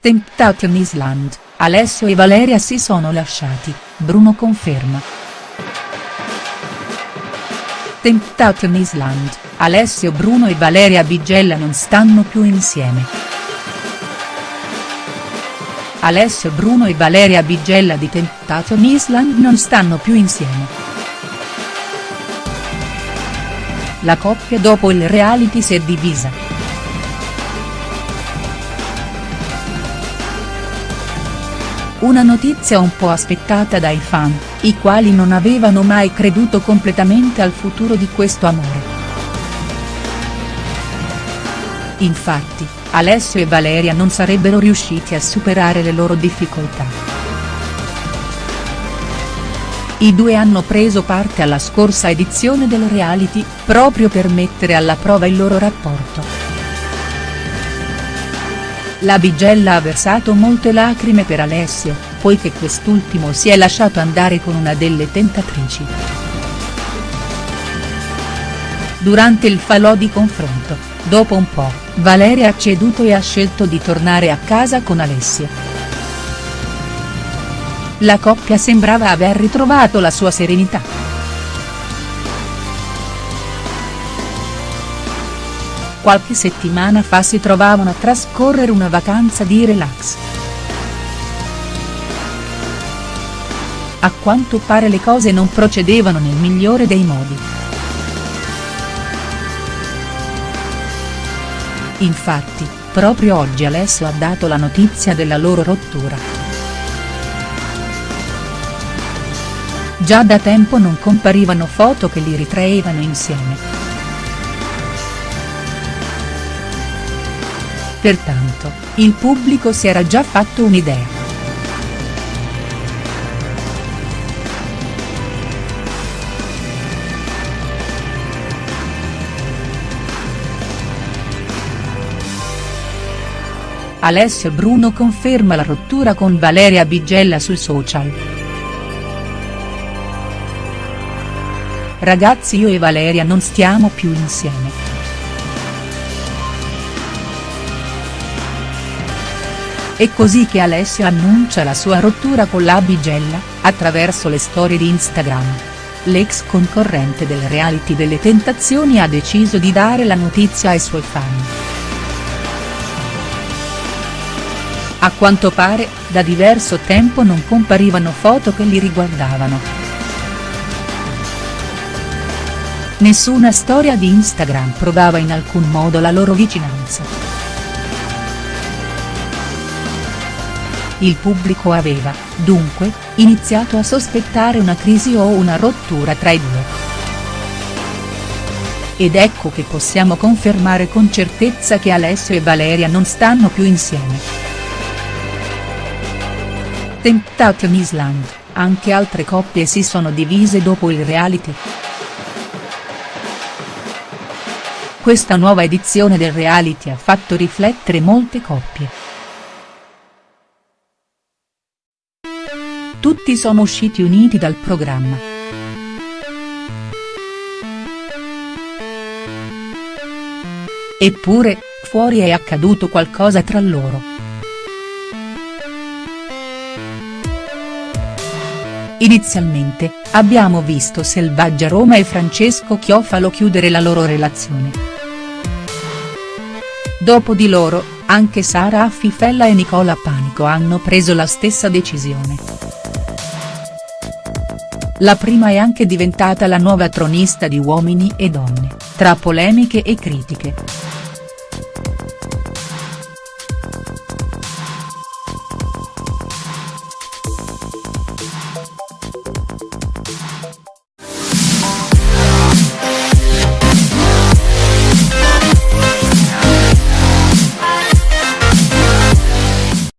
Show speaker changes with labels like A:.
A: Temptation Island, Alessio e Valeria si sono lasciati, Bruno conferma. Temptation Island, Alessio Bruno e Valeria Bigella non stanno più insieme. Alessio Bruno e Valeria Bigella di Temptation Island non stanno più insieme. La coppia dopo il reality si è divisa. Una notizia un po' aspettata dai fan, i quali non avevano mai creduto completamente al futuro di questo amore. Infatti, Alessio e Valeria non sarebbero riusciti a superare le loro difficoltà. I due hanno preso parte alla scorsa edizione del reality, proprio per mettere alla prova il loro rapporto. La Bigella ha versato molte lacrime per Alessio, poiché quest'ultimo si è lasciato andare con una delle tentatrici. Durante il falò di confronto, dopo un po', Valeria ha ceduto e ha scelto di tornare a casa con Alessio. La coppia sembrava aver ritrovato la sua serenità. Qualche settimana fa si trovavano a trascorrere una vacanza di relax. A quanto pare le cose non procedevano nel migliore dei modi. Infatti, proprio oggi Alessio ha dato la notizia della loro rottura. Già da tempo non comparivano foto che li ritraevano insieme. Pertanto, il pubblico si era già fatto un'idea. Alessio Bruno conferma la rottura con Valeria Bigella sui social. Ragazzi io e Valeria non stiamo più insieme. È così che Alessio annuncia la sua rottura con la Bigella, attraverso le storie di Instagram. L'ex concorrente del reality delle tentazioni ha deciso di dare la notizia ai suoi fan. A quanto pare, da diverso tempo non comparivano foto che li riguardavano. Nessuna storia di Instagram provava in alcun modo la loro vicinanza. Il pubblico aveva, dunque, iniziato a sospettare una crisi o una rottura tra i due. Ed ecco che possiamo confermare con certezza che Alessio e Valeria non stanno più insieme. Temptation Island, anche altre coppie si sono divise dopo il reality. Questa nuova edizione del reality ha fatto riflettere molte coppie. Tutti sono usciti uniti dal programma. Eppure, fuori è accaduto qualcosa tra loro. Inizialmente, abbiamo visto Selvaggia Roma e Francesco Chiofalo chiudere la loro relazione. Dopo di loro, anche Sara Affifella e Nicola Panico hanno preso la stessa decisione. La prima è anche diventata la nuova tronista di Uomini e Donne, tra polemiche e critiche.